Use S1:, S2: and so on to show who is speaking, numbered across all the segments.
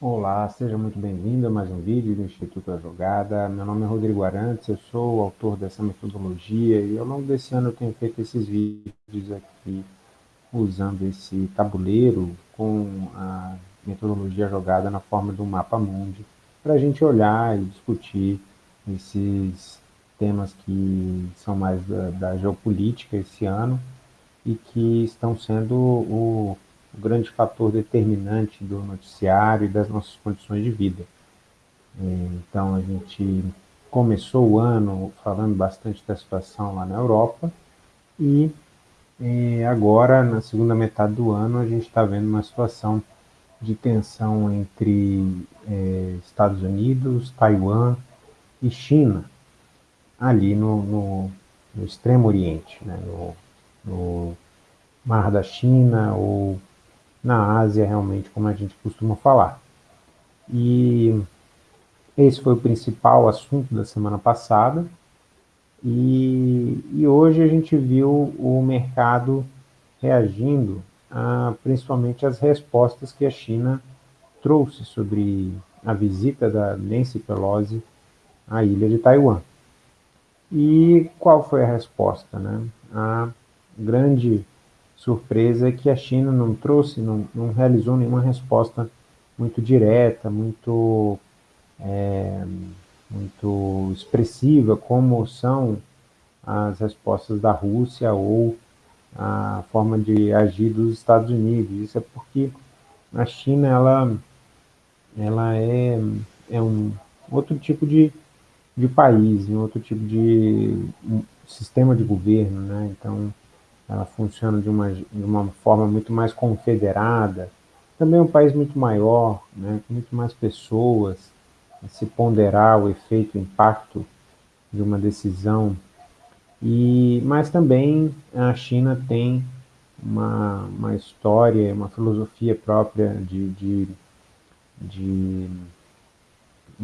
S1: Olá, seja muito bem-vindo a mais um vídeo do Instituto A Jogada. Meu nome é Rodrigo Arantes, eu sou o autor dessa metodologia e ao longo desse ano eu tenho feito esses vídeos aqui usando esse tabuleiro com a metodologia jogada na forma do mapa mundi para a gente olhar e discutir esses temas que são mais da, da geopolítica esse ano e que estão sendo o o grande fator determinante do noticiário e das nossas condições de vida. É, então, a gente começou o ano falando bastante da situação lá na Europa e é, agora, na segunda metade do ano, a gente está vendo uma situação de tensão entre é, Estados Unidos, Taiwan e China, ali no, no, no Extremo Oriente, né, no, no Mar da China ou na Ásia, realmente, como a gente costuma falar. E esse foi o principal assunto da semana passada, e, e hoje a gente viu o mercado reagindo a, principalmente às respostas que a China trouxe sobre a visita da Nancy Pelosi à ilha de Taiwan. E qual foi a resposta? Né? A grande surpresa é que a China não trouxe, não, não realizou nenhuma resposta muito direta, muito, é, muito expressiva, como são as respostas da Rússia ou a forma de agir dos Estados Unidos. Isso é porque a China ela, ela é, é um outro tipo de, de país, um outro tipo de um sistema de governo, né? Então, ela funciona de uma, de uma forma muito mais confederada, também é um país muito maior, né, muito mais pessoas, se ponderar o efeito, o impacto de uma decisão, e, mas também a China tem uma, uma história, uma filosofia própria de, de, de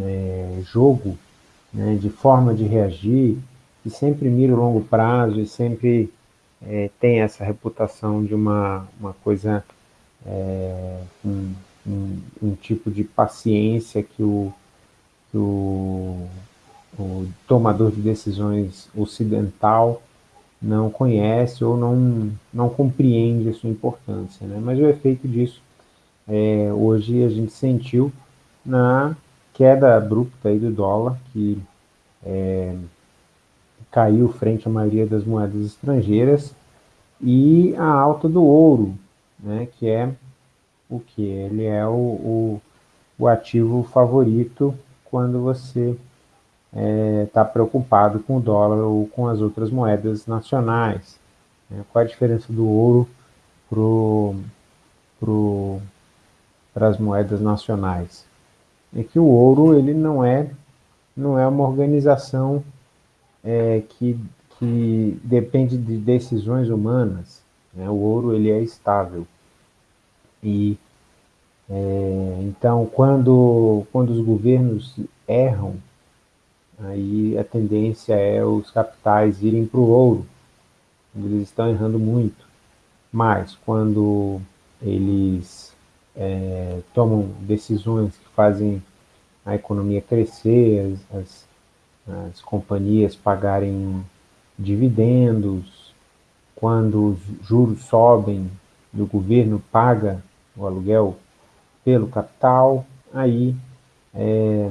S1: é, jogo, né, de forma de reagir, que sempre mira o longo prazo e sempre é, tem essa reputação de uma, uma coisa, é, um, um, um, tipo de paciência que o, que o, o tomador de decisões ocidental não conhece ou não, não compreende a sua importância. Né? Mas o efeito disso, é, hoje a gente sentiu na queda abrupta aí do dólar, que é, caiu frente à maioria das moedas estrangeiras, e a alta do ouro, né, que é o que? Ele é o, o, o, ativo favorito quando você está é, tá preocupado com o dólar ou com as outras moedas nacionais. Né? Qual a diferença do ouro para pro, as moedas nacionais? É que o ouro ele não é, não é uma organização é, que, que depende de decisões humanas. Né? O ouro ele é estável. E é, então, quando, quando os governos erram, aí a tendência é os capitais irem para o ouro, eles estão errando muito. Mas quando eles é, tomam decisões que fazem a economia crescer, as, as as companhias pagarem dividendos, quando os juros sobem e o governo paga o aluguel pelo capital, aí é,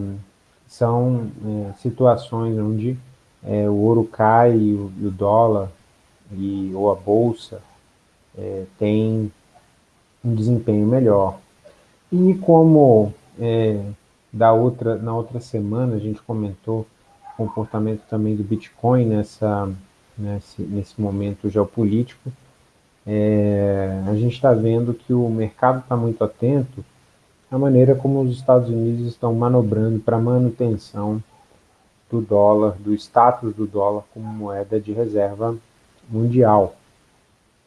S1: são é, situações onde é, o ouro cai e o, e o dólar e, ou a bolsa é, tem um desempenho melhor. E como é, da outra, na outra semana a gente comentou comportamento também do Bitcoin nessa, nesse, nesse momento geopolítico, é, a gente está vendo que o mercado está muito atento à maneira como os Estados Unidos estão manobrando para manutenção do dólar, do status do dólar como moeda de reserva mundial.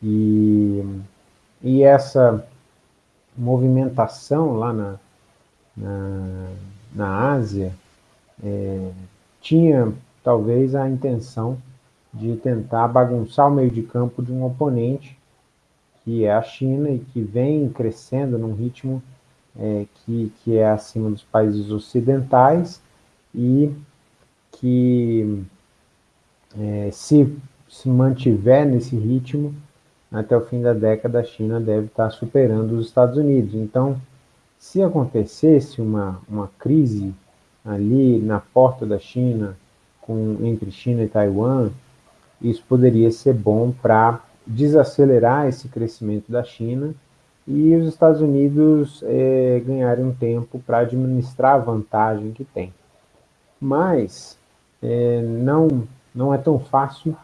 S1: E, e essa movimentação lá na, na, na Ásia é, tinha talvez a intenção de tentar bagunçar o meio de campo de um oponente, que é a China, e que vem crescendo num ritmo é, que, que é acima dos países ocidentais e que é, se, se mantiver nesse ritmo, até o fim da década a China deve estar superando os Estados Unidos. Então, se acontecesse uma, uma crise ali na porta da China, com, entre China e Taiwan, isso poderia ser bom para desacelerar esse crescimento da China e os Estados Unidos é, ganharem um tempo para administrar a vantagem que tem. Mas é, não, não é tão fácil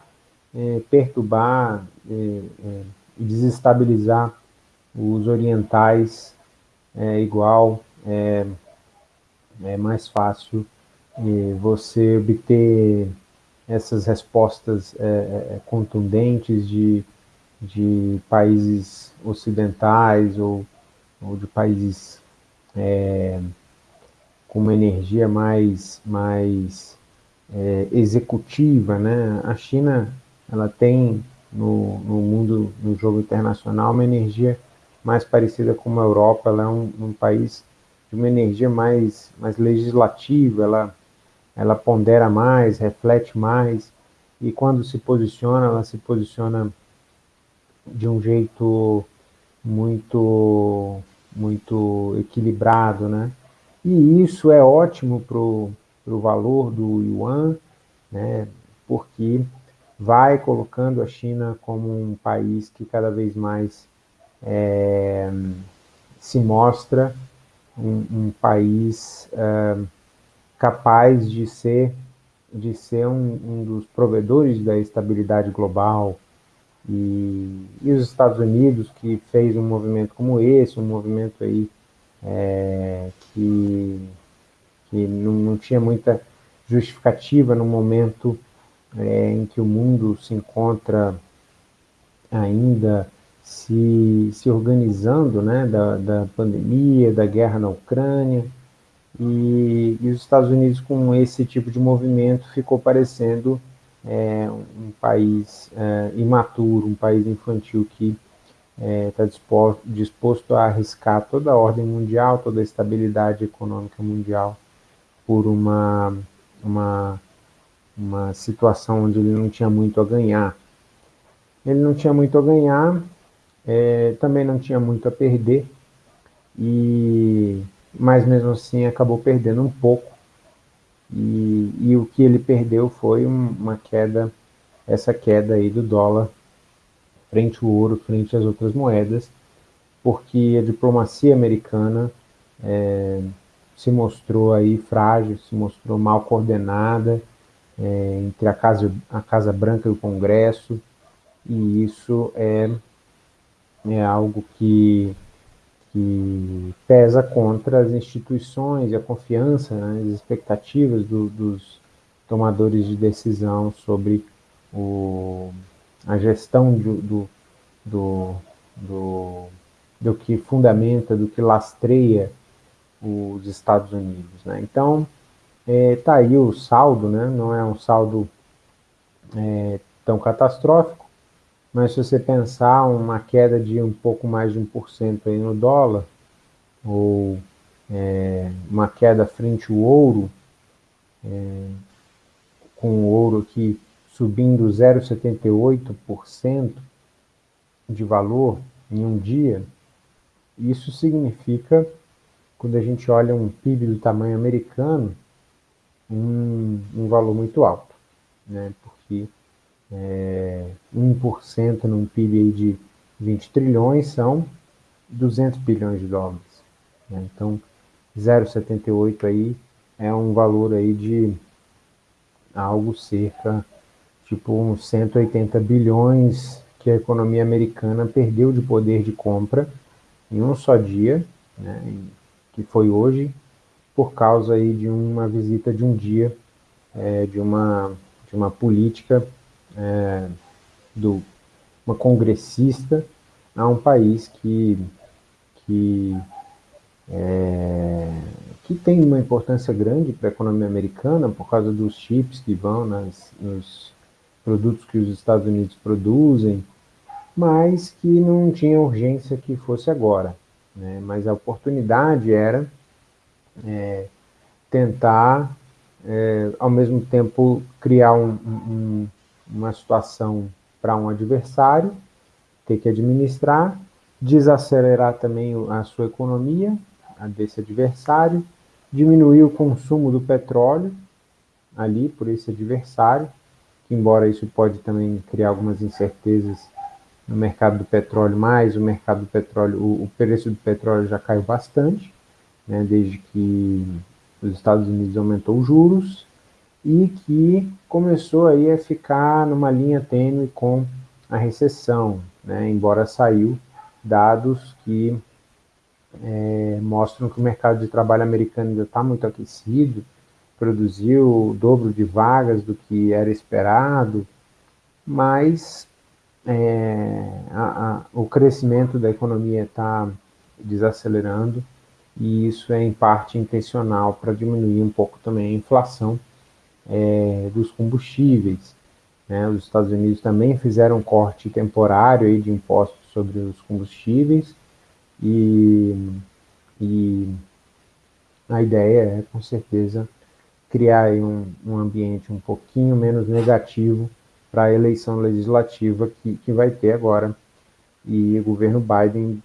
S1: é, perturbar é, é, e desestabilizar os orientais é igual, é, mais fácil você obter essas respostas é, contundentes de, de países ocidentais ou, ou de países é, com uma energia mais, mais é, executiva, né? A China, ela tem no, no mundo, no jogo internacional, uma energia mais parecida com a Europa, ela é um, um país uma energia mais, mais legislativa, ela, ela pondera mais, reflete mais, e quando se posiciona, ela se posiciona de um jeito muito, muito equilibrado, né? E isso é ótimo para o valor do yuan, né? Porque vai colocando a China como um país que cada vez mais é, se mostra um, um país é, capaz de ser, de ser um, um, dos provedores da estabilidade global, e, e, os Estados Unidos, que fez um movimento como esse, um movimento aí é, que, que não, não, tinha muita justificativa no momento é, em que o mundo se encontra ainda se, se organizando né, da, da pandemia, da guerra na Ucrânia, e, e, os Estados Unidos com esse tipo de movimento ficou parecendo é, um país é, imaturo, um país infantil que está é, tá disposto, disposto a arriscar toda a ordem mundial, toda a estabilidade econômica mundial por uma, uma, uma situação onde ele não tinha muito a ganhar. Ele não tinha muito a ganhar, é, também não tinha muito a perder, e, mas mesmo assim acabou perdendo um pouco, e, e o que ele perdeu foi uma queda, essa queda aí do dólar frente ao ouro, frente às outras moedas, porque a diplomacia americana é, se mostrou aí frágil, se mostrou mal coordenada é, entre a Casa, a Casa Branca e o Congresso, e isso é é algo que, que pesa contra as instituições e a confiança, né, as expectativas do, dos tomadores de decisão sobre o, a gestão do, do, do, do, do que fundamenta, do que lastreia os Estados Unidos. Né? Então, está é, tá aí o saldo, né? não é um saldo é, tão catastrófico, mas se você pensar uma queda de um pouco mais de 1% aí no dólar, ou é, uma queda frente ao ouro, é, com o ouro aqui subindo 0,78% de valor em um dia, isso significa, quando a gente olha um PIB do tamanho americano, um, um valor muito alto, né? porque é, 1% num PIB de 20 trilhões são 200 bilhões de dólares. Né? Então, 0,78 aí é um valor aí de algo cerca, tipo uns 180 bilhões que a economia americana perdeu de poder de compra em um só dia, né, que foi hoje, por causa aí de uma visita de um dia é, de, uma, de uma política é, do uma congressista a um país que, que, é, que tem uma importância grande para a economia americana por causa dos chips que vão nas, nos produtos que os Estados Unidos produzem, mas que não tinha urgência que fosse agora. né? mas a oportunidade era é, tentar, é, ao mesmo tempo, criar um, um, uma situação para um adversário, ter que administrar, desacelerar também a sua economia, a desse adversário, diminuir o consumo do petróleo ali por esse adversário, que embora isso pode também criar algumas incertezas no mercado do petróleo, mas o mercado do petróleo, o, o preço do petróleo já caiu bastante, né, desde que os Estados Unidos aumentou os juros e que começou aí a ficar numa linha tênue com a recessão, né, embora saiu dados que é, mostram que o mercado de trabalho americano ainda está muito aquecido, produziu o dobro de vagas do que era esperado, mas é, a, a, o crescimento da economia está desacelerando e isso é em parte intencional para diminuir um pouco também a inflação é, dos combustíveis. Né? Os Estados Unidos também fizeram um corte temporário aí de impostos sobre os combustíveis e, e a ideia é, com certeza, criar um, um ambiente um pouquinho menos negativo para a eleição legislativa que, que vai ter agora. E o governo Biden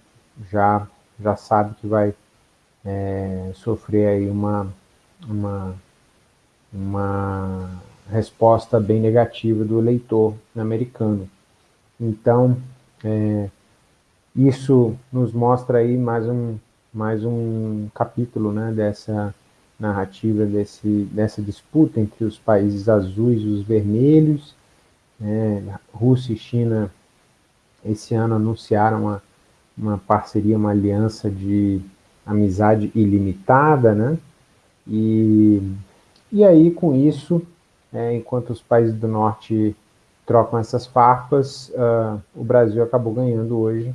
S1: já, já sabe que vai é, sofrer aí uma, uma, uma resposta bem negativa do eleitor americano. Então, é, isso nos mostra aí mais um, mais um capítulo né, dessa narrativa, desse, dessa disputa entre os países azuis e os vermelhos. Né, Rússia e China, esse ano, anunciaram uma, uma parceria, uma aliança de amizade ilimitada, né? E, e aí, com isso, é, enquanto os países do norte trocam essas farpas, uh, o Brasil acabou ganhando hoje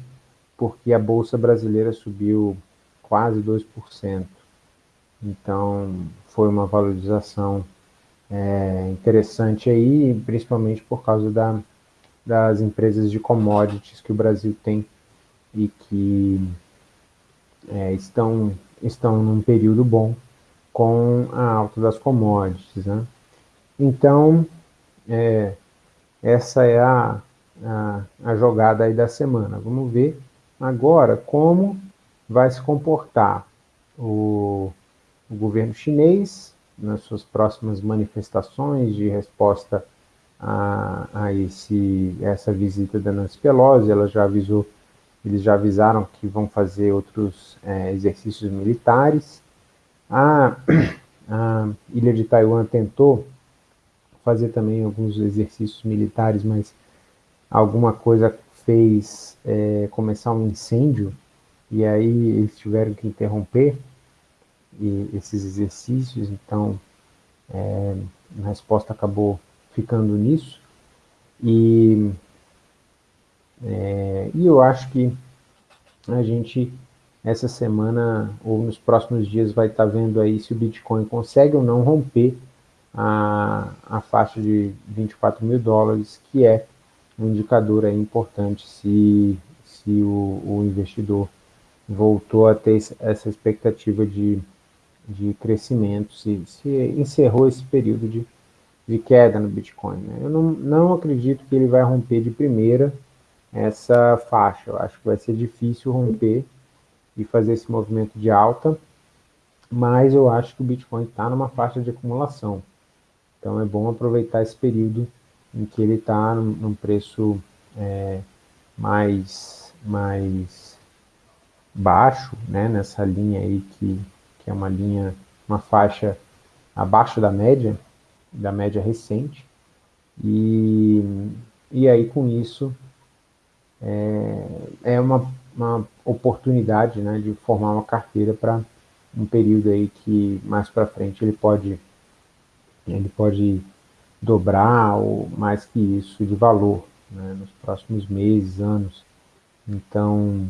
S1: porque a Bolsa Brasileira subiu quase 2%. Então, foi uma valorização é, interessante aí, principalmente por causa da, das empresas de commodities que o Brasil tem e que é, estão, estão num período bom com a alta das commodities. Né? Então, é, essa é a, a, a jogada aí da semana. Vamos ver Agora, como vai se comportar o, o governo chinês nas suas próximas manifestações de resposta a, a esse, essa visita da Nancy Pelosi? Ela já avisou, eles já avisaram que vão fazer outros é, exercícios militares. A, a ilha de Taiwan tentou fazer também alguns exercícios militares, mas alguma coisa fez é, começar um incêndio e aí eles tiveram que interromper e, esses exercícios, então é, a resposta acabou ficando nisso. E, é, e eu acho que a gente, essa semana ou nos próximos dias, vai estar tá vendo aí se o Bitcoin consegue ou não romper a, a faixa de 24 mil dólares, que é um indicador aí importante se, se o, o investidor voltou a ter essa expectativa de, de crescimento, se, se encerrou esse período de, de queda no Bitcoin. Né? Eu não, não acredito que ele vai romper de primeira essa faixa. Eu acho que vai ser difícil romper e fazer esse movimento de alta, mas eu acho que o Bitcoin está numa faixa de acumulação. Então é bom aproveitar esse período em que ele está num, preço é, mais, mais baixo, né, nessa linha aí que, que é uma linha, uma faixa abaixo da média, da média recente, e, e aí com isso é, é uma, uma oportunidade né, de formar uma carteira para um período aí que mais para frente ele pode ele pode dobrar ou mais que isso de valor né, nos próximos meses, anos. Então,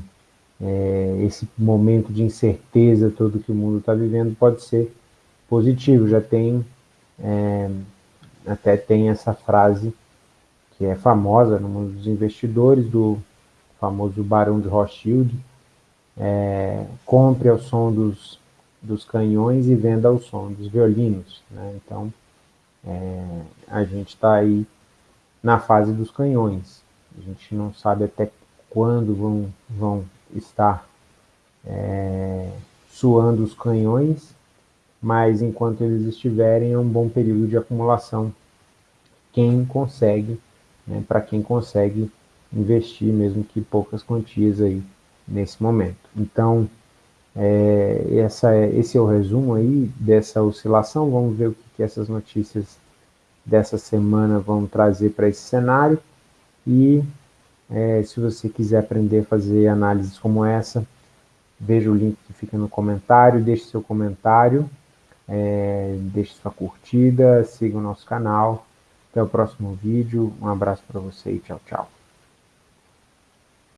S1: é, esse momento de incerteza todo que o mundo está vivendo pode ser positivo. Já tem, é, até tem essa frase que é famosa no mundo dos investidores, do famoso Barão de Rothschild, é, compre ao som dos, dos canhões e venda ao som dos violinos. Né? Então, é, a gente está aí na fase dos canhões. A gente não sabe até quando vão, vão estar é, suando os canhões, mas enquanto eles estiverem, é um bom período de acumulação. Quem consegue, né, para quem consegue investir, mesmo que poucas quantias aí nesse momento. Então, é, essa, é, esse é o resumo aí dessa oscilação. Vamos ver o que, que essas notícias dessa semana vão trazer para esse cenário. E é, se você quiser aprender a fazer análises como essa, veja o link que fica no comentário, deixe seu comentário, é, deixe sua curtida, siga o nosso canal. Até o próximo vídeo. Um abraço para você e tchau, tchau.